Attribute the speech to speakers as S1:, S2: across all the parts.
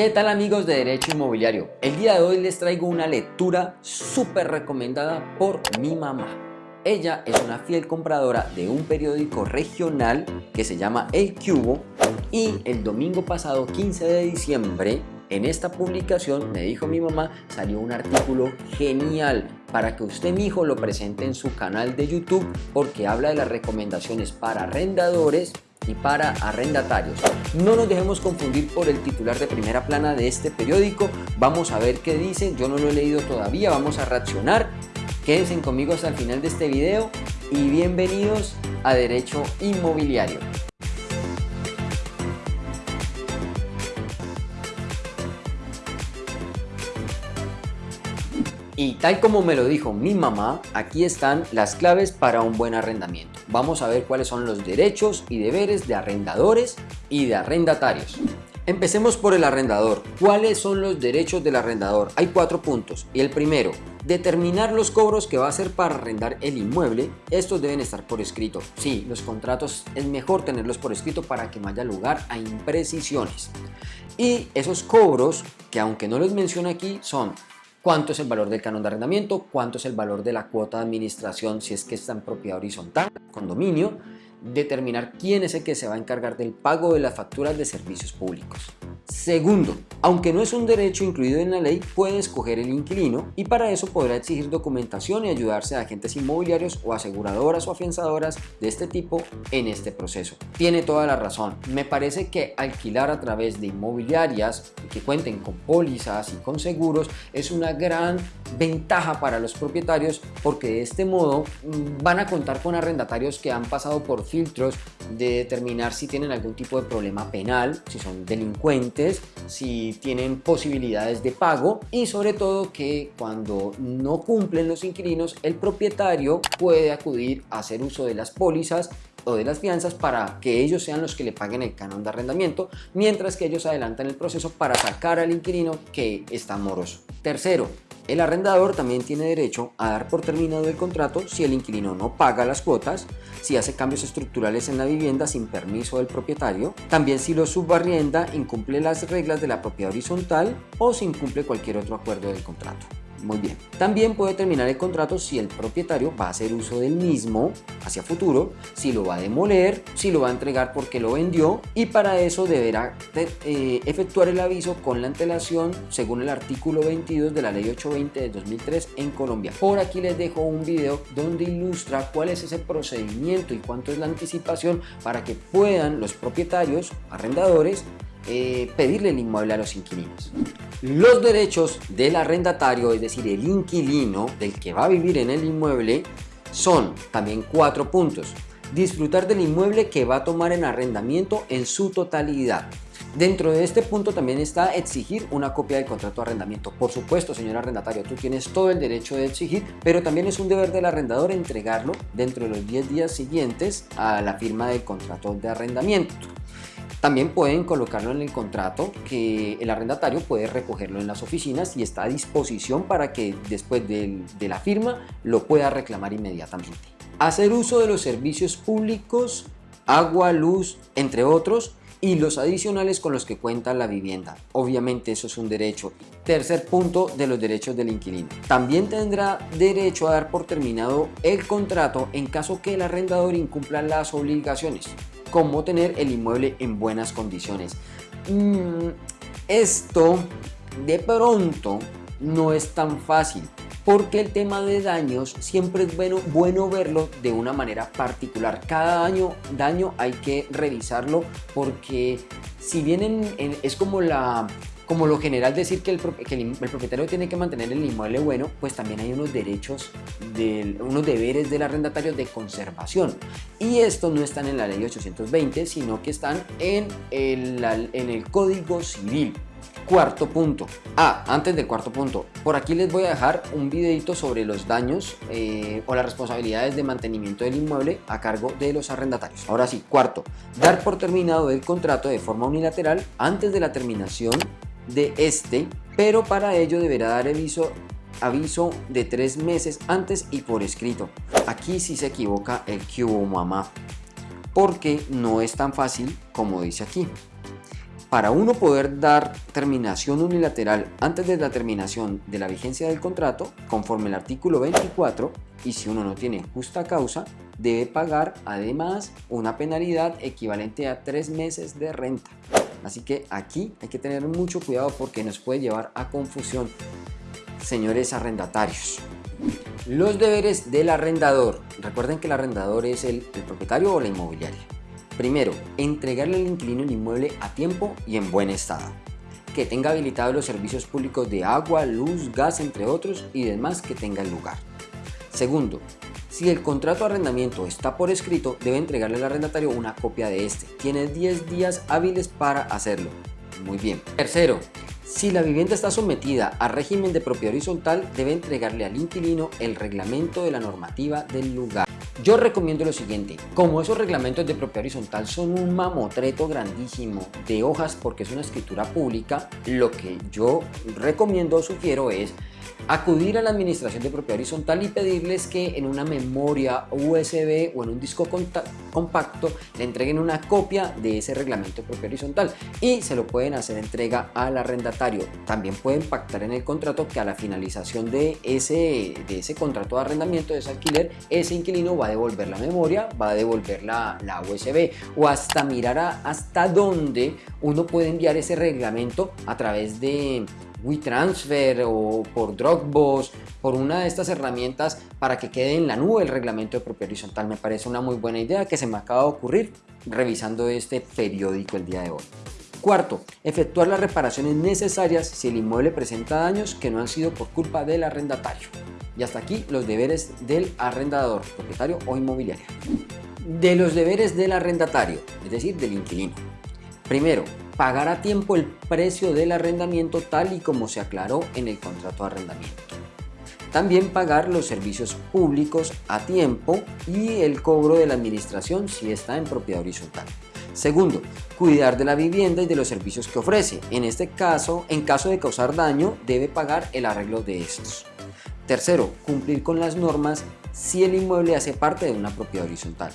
S1: ¿Qué tal amigos de Derecho Inmobiliario? El día de hoy les traigo una lectura súper recomendada por mi mamá. Ella es una fiel compradora de un periódico regional que se llama El Cubo y el domingo pasado 15 de diciembre en esta publicación me dijo mi mamá salió un artículo genial para que usted mi hijo lo presente en su canal de YouTube porque habla de las recomendaciones para arrendadores y para arrendatarios. No nos dejemos confundir por el titular de primera plana de este periódico. Vamos a ver qué dice. Yo no lo he leído todavía. Vamos a reaccionar. Quédense conmigo hasta el final de este video y bienvenidos a Derecho Inmobiliario. Y tal como me lo dijo mi mamá, aquí están las claves para un buen arrendamiento. Vamos a ver cuáles son los derechos y deberes de arrendadores y de arrendatarios. Empecemos por el arrendador. ¿Cuáles son los derechos del arrendador? Hay cuatro puntos. Y el primero, determinar los cobros que va a hacer para arrendar el inmueble. Estos deben estar por escrito. Sí, los contratos es mejor tenerlos por escrito para que no haya lugar a imprecisiones. Y esos cobros, que aunque no los menciono aquí, son cuánto es el valor del canon de arrendamiento, cuánto es el valor de la cuota de administración si es que está en propiedad horizontal, condominio, determinar quién es el que se va a encargar del pago de las facturas de servicios públicos. Segundo, aunque no es un derecho incluido en la ley, puede escoger el inquilino y para eso podrá exigir documentación y ayudarse a agentes inmobiliarios o aseguradoras o afianzadoras de este tipo en este proceso. Tiene toda la razón. Me parece que alquilar a través de inmobiliarias que cuenten con pólizas y con seguros es una gran ventaja para los propietarios porque de este modo mm, van a contar con arrendatarios que han pasado por filtros de determinar si tienen algún tipo de problema penal, si son delincuentes, si tienen posibilidades de pago y sobre todo que cuando no cumplen los inquilinos, el propietario puede acudir a hacer uso de las pólizas o de las fianzas para que ellos sean los que le paguen el canon de arrendamiento, mientras que ellos adelantan el proceso para sacar al inquilino que está moroso. Tercero, el arrendador también tiene derecho a dar por terminado el contrato si el inquilino no paga las cuotas, si hace cambios estructurales en la vivienda sin permiso del propietario, también si lo subarrienda incumple las reglas de la propiedad horizontal o si incumple cualquier otro acuerdo del contrato. Muy bien. También puede terminar el contrato si el propietario va a hacer uso del mismo hacia futuro, si lo va a demoler, si lo va a entregar porque lo vendió y para eso deberá eh, efectuar el aviso con la antelación según el artículo 22 de la ley 820 de 2003 en Colombia. Por aquí les dejo un video donde ilustra cuál es ese procedimiento y cuánto es la anticipación para que puedan los propietarios, arrendadores, eh, pedirle el inmueble a los inquilinos. Los derechos del arrendatario, es decir, el inquilino del que va a vivir en el inmueble, son también cuatro puntos. Disfrutar del inmueble que va a tomar en arrendamiento en su totalidad. Dentro de este punto también está exigir una copia del contrato de arrendamiento. Por supuesto, señor arrendatario, tú tienes todo el derecho de exigir, pero también es un deber del arrendador entregarlo dentro de los 10 días siguientes a la firma del contrato de arrendamiento. También pueden colocarlo en el contrato que el arrendatario puede recogerlo en las oficinas y está a disposición para que después de, la firma lo pueda reclamar inmediatamente. Hacer uso de los servicios públicos, agua, luz, entre otros, y los adicionales con los que cuenta la vivienda. Obviamente eso es un derecho. Tercer punto de los derechos del inquilino. También tendrá derecho a dar por terminado el contrato en caso que el arrendador incumpla las obligaciones cómo tener el inmueble en buenas condiciones. Mm, esto de pronto no es tan fácil porque el tema de daños siempre es bueno, bueno verlo de una manera particular. Cada año, daño hay que revisarlo porque si bien es como la como lo general decir que el, propietario tiene que mantener el inmueble bueno, pues también hay unos derechos, unos deberes del arrendatario de conservación. Y estos no están en la ley 820, sino que están en el, en el Código Civil. Cuarto punto. Ah, antes del cuarto punto, por aquí les voy a dejar un videito sobre los daños eh, o las responsabilidades de mantenimiento del inmueble a cargo de los arrendatarios. Ahora sí, cuarto, dar por terminado el contrato de forma unilateral antes de la terminación de este, pero para ello deberá dar aviso, aviso de tres meses antes y por escrito. Aquí sí se equivoca el cubo mamá, porque no es tan fácil como dice aquí. para uno poder dar terminación unilateral antes de la terminación de la vigencia del contrato, conforme el artículo 24, y si uno no tiene justa causa, debe pagar además una penalidad equivalente a tres meses de renta. Así que aquí hay que tener mucho cuidado porque nos puede llevar a confusión, señores arrendatarios. Los deberes del arrendador. Recuerden que el arrendador es el, propietario o la inmobiliaria. Primero, entregarle al inquilino el inmueble a tiempo y en buen estado. Que tenga habilitados los servicios públicos de agua, luz, gas, entre otros y demás que tenga el lugar. Segundo, si el contrato de arrendamiento está por escrito, debe entregarle al arrendatario una copia de este. Tiene 10 días hábiles para hacerlo. Muy bien. Tercero, si la vivienda está sometida a régimen de propiedad horizontal, debe entregarle al inquilino el reglamento de la normativa del lugar. Yo recomiendo lo siguiente, como esos reglamentos de propiedad horizontal son un mamotreto grandísimo de hojas porque es una escritura pública, lo que yo recomiendo o sugiero es acudir a la administración de propiedad horizontal y pedirles que en una memoria USB o en un disco compacto le entreguen una copia de ese reglamento de propiedad horizontal y se lo pueden hacer entrega al arrendatario. También pueden pactar en el contrato que a la finalización de ese, de ese contrato de arrendamiento, de ese alquiler, ese inquilino va devolver la memoria, va a devolver la, la USB o hasta mirar hasta dónde uno puede enviar ese reglamento a través de WeTransfer o por Dropbox, por una de estas herramientas para que quede en la nube el reglamento de propiedad horizontal. Me parece una muy buena idea que se me acaba de ocurrir revisando este periódico el día de hoy. Cuarto, efectuar las reparaciones necesarias si el inmueble presenta daños que no han sido por culpa del arrendatario. Y hasta aquí los deberes del arrendador, propietario o inmobiliario. De los deberes del arrendatario, es decir, del inquilino. Primero, pagar a tiempo el precio del arrendamiento tal y como se aclaró en el contrato de arrendamiento. También pagar los servicios públicos a tiempo y el cobro de la administración si está en propiedad horizontal. Segundo, cuidar de la vivienda y de los servicios que ofrece. En este caso, en caso de causar daño, debe pagar el arreglo de estos. Tercero, cumplir con las normas si el inmueble hace parte de una propiedad horizontal.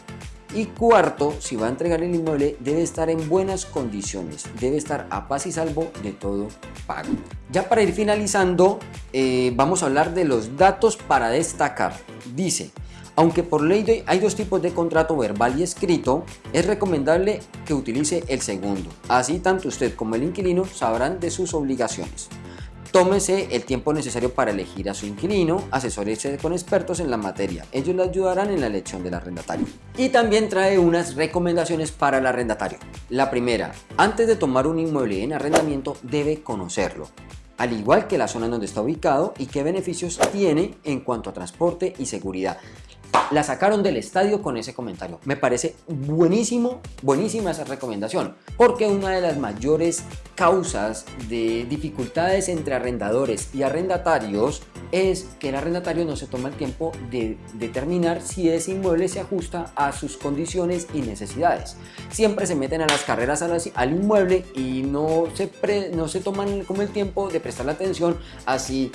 S1: Y cuarto, si va a entregar el inmueble, debe estar en buenas condiciones, debe estar a paz y salvo de todo pago. Ya para ir finalizando, eh, vamos a hablar de los datos para destacar. Dice, aunque por ley hay dos tipos de contrato verbal y escrito, es recomendable que utilice el segundo. Así tanto usted como el inquilino sabrán de sus obligaciones. Tómese el tiempo necesario para elegir a su inquilino, asesórese con expertos en la materia. Ellos le ayudarán en la elección del arrendatario. Y también trae unas recomendaciones para el arrendatario. La primera, antes de tomar un inmueble en arrendamiento debe conocerlo al igual que la zona en donde está ubicado y qué beneficios tiene en cuanto a transporte y seguridad la sacaron del estadio con ese comentario. Me parece buenísimo, buenísima esa recomendación, porque una de las mayores causas de dificultades entre arrendadores y arrendatarios es que el arrendatario no se toma el tiempo de determinar si ese inmueble se ajusta a sus condiciones y necesidades. Siempre se meten a las carreras al inmueble y no se, no se toman como el tiempo de prestar la atención así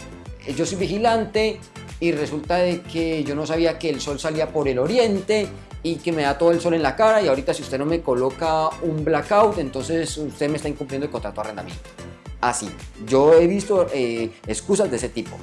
S1: yo soy vigilante, y resulta de que yo no sabía que el sol salía por el oriente y que me da todo el sol en la cara y ahorita si usted no me coloca un blackout entonces usted me está incumpliendo el contrato de arrendamiento. Así, yo he visto eh, excusas de ese tipo.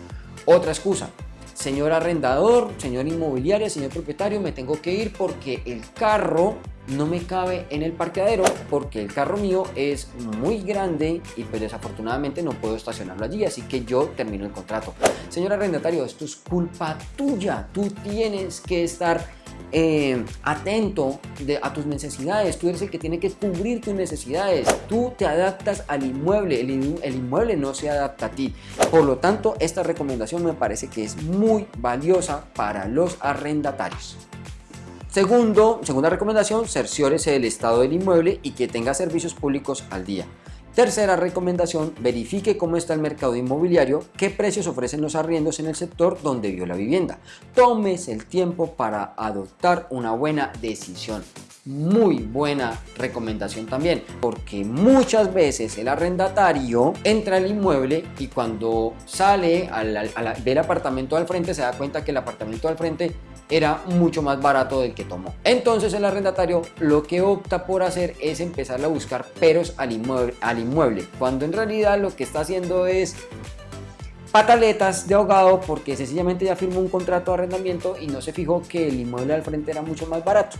S1: Otra excusa, señor arrendador, señor inmobiliario, señor propietario, me tengo que ir porque el carro no me cabe en el parqueadero porque el carro mío es muy grande y pues desafortunadamente no puedo estacionarlo allí, así que yo termino el contrato. Señor arrendatario, esto es culpa tuya, tú tienes que estar eh, atento a tus necesidades, tú eres el que tiene que cubrir tus necesidades, tú te adaptas al inmueble, el, el inmueble no se adapta a ti. Por lo tanto, esta recomendación me parece que es muy valiosa para los arrendatarios. Segunda recomendación, cerciórese del estado del inmueble y que tenga servicios públicos al día. Tercera recomendación, verifique cómo está el mercado inmobiliario, qué precios ofrecen los arriendos en el sector donde vio la vivienda. Tómese el tiempo para adoptar una buena decisión. Muy buena recomendación también, porque muchas veces el arrendatario entra al inmueble y cuando sale al, del apartamento al frente se da cuenta que el apartamento al frente era mucho más barato del que tomó. Entonces el arrendatario lo que opta por hacer es empezar a buscar peros al inmueble, al inmueble cuando en realidad lo que está haciendo es pataletas de ahogado porque sencillamente ya firmó un contrato de arrendamiento y no se fijó que el inmueble al frente era mucho más barato.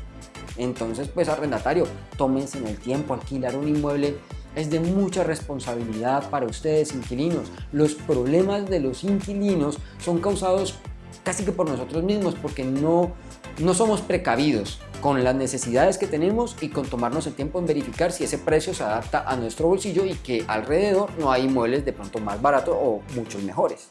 S1: Entonces, pues arrendatario, tómense en el tiempo, alquilar un inmueble es de mucha responsabilidad para ustedes inquilinos. Los problemas de los inquilinos son causados casi que por nosotros mismos porque no, no somos precavidos con las necesidades que tenemos y con tomarnos el tiempo en verificar si ese precio se adapta a nuestro bolsillo y que alrededor no hay inmuebles de pronto más baratos o muchos mejores.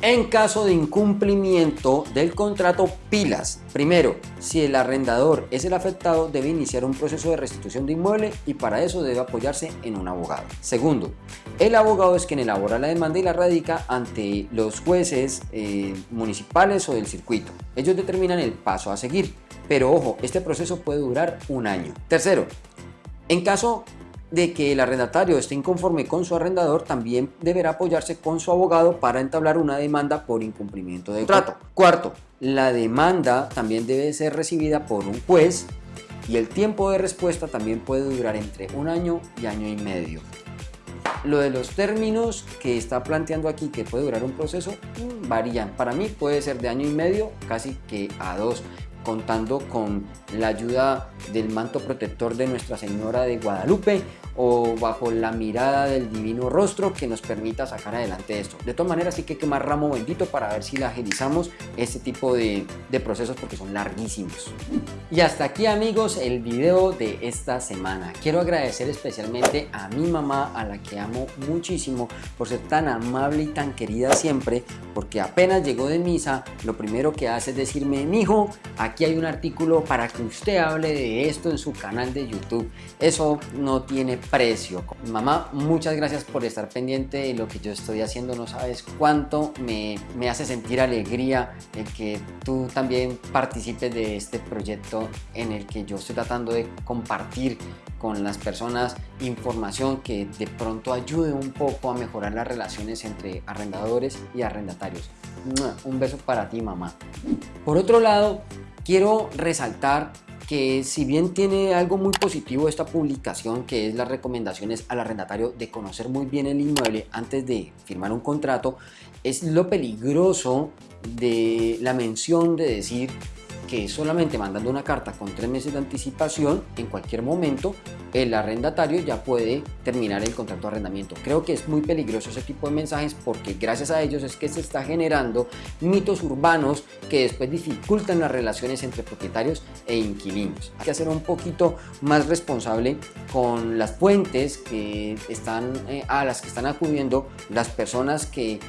S1: En caso de incumplimiento del contrato pilas, primero, si el arrendador es el afectado debe iniciar un proceso de restitución de inmueble y para eso debe apoyarse en un abogado. Segundo, el abogado es quien elabora la demanda y la radica ante los jueces eh, municipales o del circuito. Ellos determinan el paso a seguir, pero ojo, este proceso puede durar un año. Tercero, en caso de que el arrendatario esté inconforme con su arrendador, también deberá apoyarse con su abogado para entablar una demanda por incumplimiento de contrato. Cuarto, la demanda también debe ser recibida por un juez y el tiempo de respuesta también puede durar entre un año y año y medio. Lo de los términos que está planteando aquí que puede durar un proceso mm, varían. Para mí puede ser de año y medio casi que a dos contando con la ayuda del manto protector de Nuestra Señora de Guadalupe o bajo la mirada del divino rostro que nos permita sacar adelante esto. De todas maneras hay que quemar ramo bendito para ver si la agilizamos este tipo de, de procesos porque son larguísimos. Y hasta aquí amigos el video de esta semana. Quiero agradecer especialmente a mi mamá a la que amo muchísimo por ser tan amable y tan querida siempre porque apenas llegó de misa lo primero que hace es decirme mi hijo aquí hay un artículo para que usted hable de esto en su canal de YouTube. Eso no tiene precio. Mamá, muchas gracias por estar pendiente de lo que yo estoy haciendo. No sabes cuánto me, me hace sentir alegría el que tú también participes de este proyecto en el que yo estoy tratando de compartir con las personas información que de pronto ayude un poco a mejorar las relaciones entre arrendadores y arrendatarios. Un beso para ti mamá. Por otro lado, quiero resaltar que si bien tiene algo muy positivo esta publicación, que es las recomendaciones al arrendatario de conocer muy bien el inmueble antes de firmar un contrato, es lo peligroso de la mención de decir que solamente mandando una carta con tres meses de anticipación, en cualquier momento el arrendatario ya puede terminar el contrato de arrendamiento. Creo que es muy peligroso ese tipo de mensajes porque gracias a ellos es que se está generando mitos urbanos que después dificultan las relaciones entre propietarios e inquilinos. Hay que ser un poquito más responsable con las fuentes que están, eh, a las que están acudiendo las personas que eh,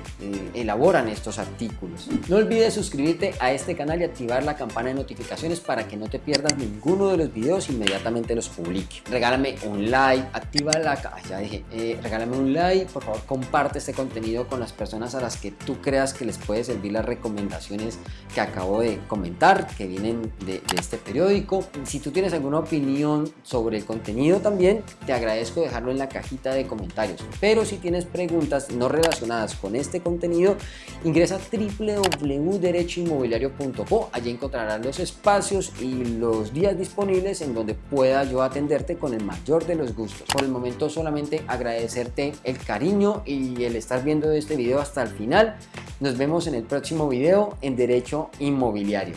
S1: elaboran estos artículos. No olvides suscribirte a este canal y activar la campana notificaciones para que no te pierdas ninguno de los videos inmediatamente los publique. Regálame un like, activa la... ya dije, eh, regálame un like, por favor comparte este contenido con las personas a las que tú creas que les puede servir las recomendaciones que acabo de comentar, que vienen de, de este periódico. Si tú tienes alguna opinión sobre el contenido también, te agradezco dejarlo en la cajita de comentarios. Pero si tienes preguntas no relacionadas con este contenido, ingresa a www.derechoinmobiliario.co, allí encontrarás los espacios y los días disponibles en donde pueda yo atenderte con el mayor de los gustos. Por el momento solamente agradecerte el cariño y el estar viendo este video hasta el final. Nos vemos en el próximo video en Derecho Inmobiliario.